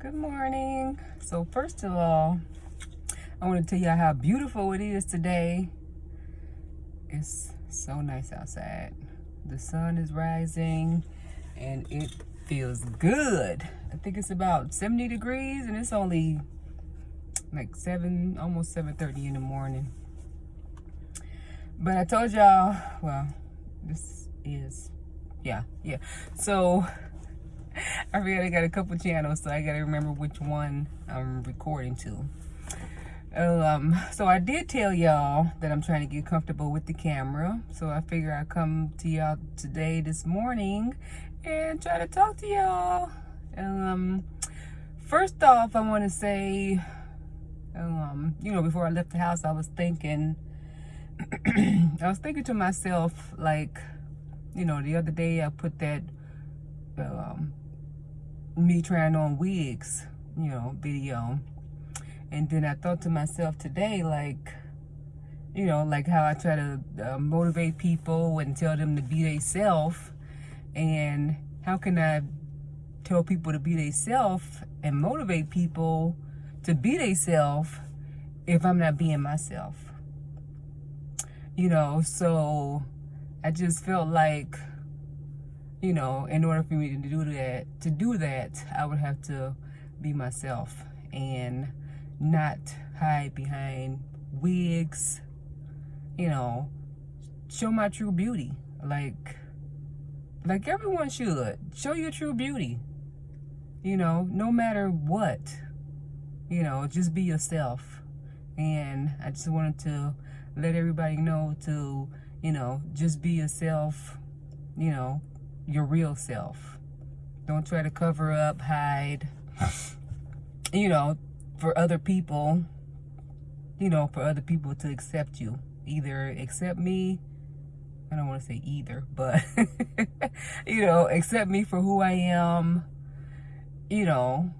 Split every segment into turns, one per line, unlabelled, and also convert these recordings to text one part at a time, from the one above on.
Good morning. So first of all, I want to tell y'all how beautiful it is today. It's so nice outside. The sun is rising and it feels good. I think it's about 70 degrees and it's only like 7, almost 7.30 in the morning. But I told y'all, well, this is, yeah, yeah. So I really got a couple channels, so I gotta remember which one I'm recording to. Um, so I did tell y'all that I'm trying to get comfortable with the camera. So I figure I'd come to y'all today, this morning, and try to talk to y'all. Um, first off, I want to say, um, you know, before I left the house, I was thinking, I was thinking to myself, like, you know, the other day I put that um, me trying on wigs, you know, video. And then I thought to myself today, like, you know, like how I try to uh, motivate people and tell them to be themselves. And how can I tell people to be themselves and motivate people to be themselves if I'm not being myself? You know, so I just felt like you know, in order for me to do that, to do that, I would have to be myself and not hide behind wigs, you know, show my true beauty. Like, like everyone should. Show your true beauty. You know, no matter what, you know, just be yourself. And I just wanted to let everybody know to, you know, just be yourself, you know, your real self. Don't try to cover up, hide, you know, for other people, you know, for other people to accept you. Either accept me, I don't want to say either, but, you know, accept me for who I am, you know,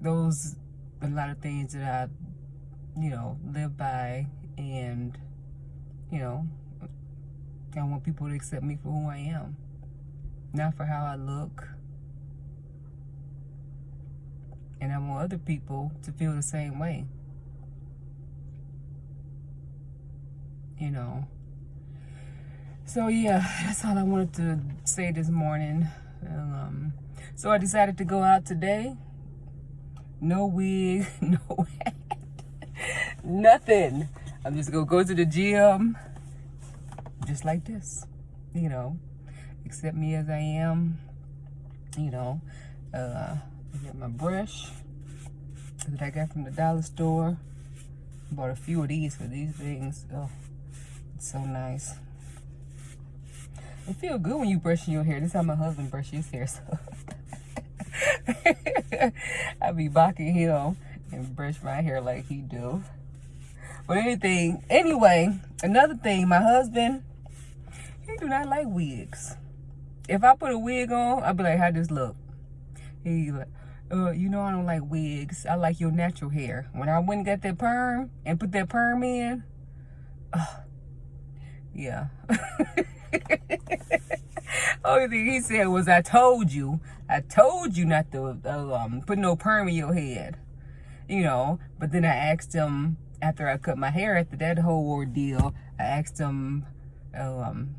those, a lot of things that I, you know, live by and, you know, I want people to accept me for who I am not for how I look. And I want other people to feel the same way. You know. So yeah, that's all I wanted to say this morning. Um, so I decided to go out today. No wig, no hat, nothing. I'm just gonna go to the gym just like this, you know accept me as I am. You know, uh, I get my brush that I got from the dollar store. Bought a few of these for these things. Oh, it's so nice. It feel good when you brushing your hair. This is how my husband brushes his hair. So I be bocking him and brush my hair like he do. But anything, anyway, another thing, my husband, he do not like wigs if I put a wig on, I'll be like, how this look? He like, uh, you know I don't like wigs. I like your natural hair. When I went and got that perm and put that perm in, uh, yeah. Only thing he said was, I told you, I told you not to uh, um, put no perm in your head. You know, but then I asked him, after I cut my hair, after that whole ordeal, I asked him, um,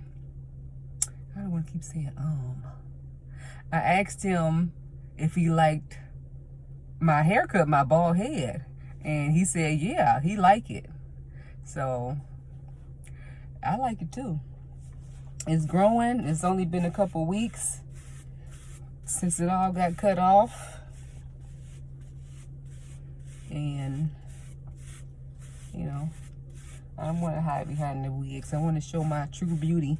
I don't want to keep saying um. I asked him if he liked my haircut, my bald head. And he said, yeah, he liked it. So, I like it too. It's growing. It's only been a couple weeks since it all got cut off. And, you know, I don't want to hide behind the wigs. I want to show my true beauty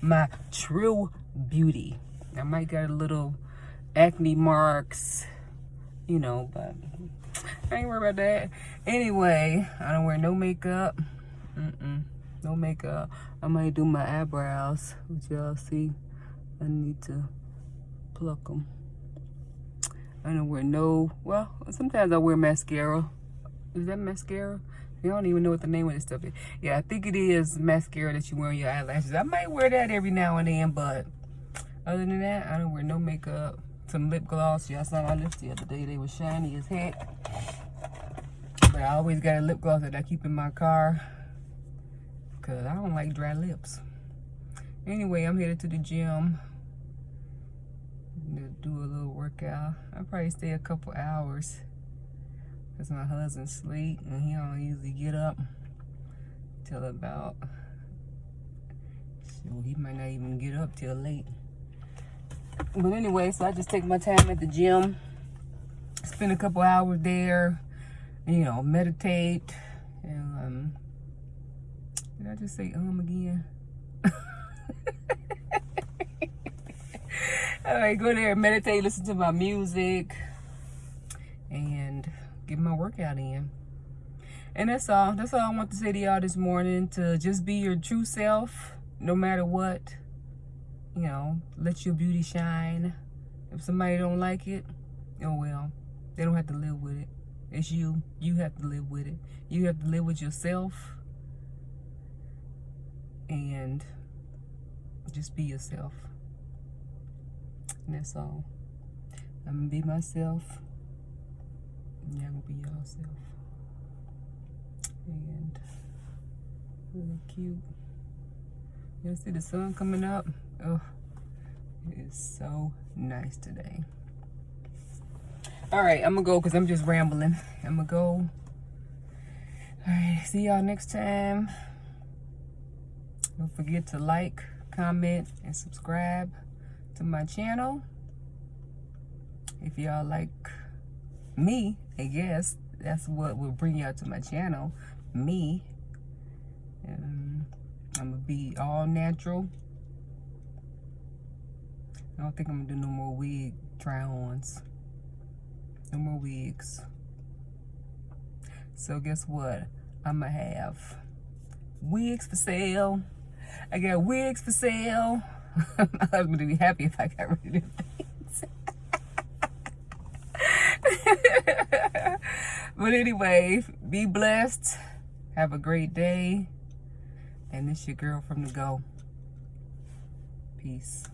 my true beauty. I might got a little acne marks, you know, but I ain't worried about that. Anyway, I don't wear no makeup. Mm-mm, no makeup. I might do my eyebrows, which y'all see. I need to pluck them. I don't wear no, well, sometimes I wear mascara. Is that mascara? I don't even know what the name of this stuff is. Yeah, I think it is mascara that you wear on your eyelashes. I might wear that every now and then, but other than that, I don't wear no makeup. some lip gloss. Y'all saw my lips the other day. They were shiny as heck. But I always got a lip gloss that I keep in my car. Because I don't like dry lips. Anyway, I'm headed to the gym. To do a little workout. I'll probably stay a couple hours. Because my husband asleep. And he don't usually get up till about... So he might not even get up till late. But anyway, so I just take my time at the gym, spend a couple hours there, you know, meditate. And, um, did I just say um again? All right, go there, meditate, listen to my music, workout in. And that's all. That's all I want to say to y'all this morning. To just be your true self, no matter what you know, let your beauty shine. If somebody don't like it, oh well, they don't have to live with it. It's you. You have to live with it. You have to live with yourself and just be yourself. And that's all. I'm gonna be myself. Y'all gonna be yourself. And really cute. Y'all see the sun coming up? Oh, it is so nice today. All right, I'm gonna go because I'm just rambling. I'm gonna go. All right, see y'all next time. Don't forget to like, comment, and subscribe to my channel. If y'all like me, I guess that's what will bring y'all to my channel, me. Um, and I'm gonna be all natural. I don't think I'm gonna do no more wig try-ons. No more wigs. So guess what? I'm gonna have wigs for sale. I got wigs for sale. Husband would be happy if I got rid of things. but anyway, be blessed. Have a great day. And this your girl from the go. Peace.